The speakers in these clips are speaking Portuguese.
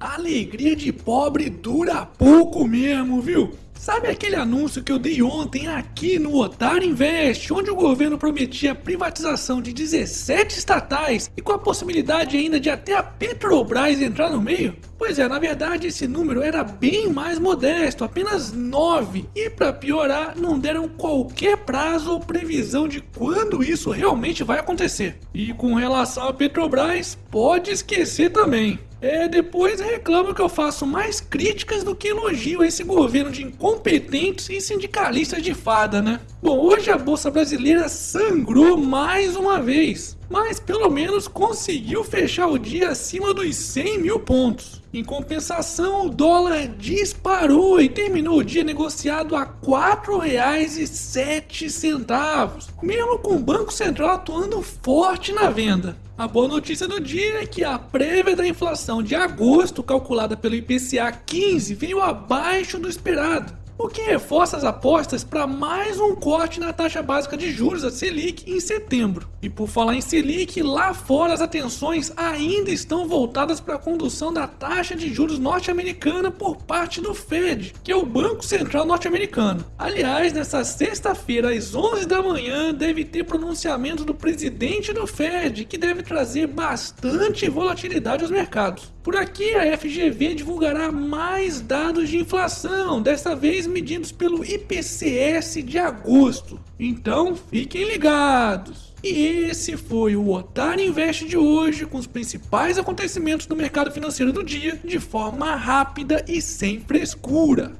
alegria de pobre dura pouco mesmo, viu? Sabe aquele anúncio que eu dei ontem aqui no Otário Invest, onde o governo prometia a privatização de 17 estatais e com a possibilidade ainda de até a Petrobras entrar no meio? Pois é, na verdade esse número era bem mais modesto, apenas 9. E para piorar, não deram qualquer prazo ou previsão de quando isso realmente vai acontecer. E com relação a Petrobras, pode esquecer também. É, depois reclamam que eu faço mais críticas do que elogio a esse governo de incompetentes e sindicalistas de fada, né? Bom, hoje a Bolsa Brasileira sangrou mais uma vez, mas pelo menos conseguiu fechar o dia acima dos 100 mil pontos. Em compensação, o dólar disparou e terminou o dia negociado a R$ 4,07, mesmo com o Banco Central atuando forte na venda. A boa notícia do dia é que a prévia da inflação de agosto, calculada pelo IPCA 15, veio abaixo do esperado o que reforça as apostas para mais um corte na taxa básica de juros, a Selic, em setembro. E por falar em Selic, lá fora as atenções ainda estão voltadas para a condução da taxa de juros norte-americana por parte do Fed, que é o Banco Central norte-americano. Aliás, nessa sexta-feira, às 11 da manhã, deve ter pronunciamento do presidente do Fed, que deve trazer bastante volatilidade aos mercados. Por aqui, a FGV divulgará mais dados de inflação, dessa vez medidos pelo IPCS de agosto. Então, fiquem ligados. E esse foi o Otário Invest de hoje, com os principais acontecimentos do mercado financeiro do dia, de forma rápida e sem frescura.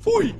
Fui!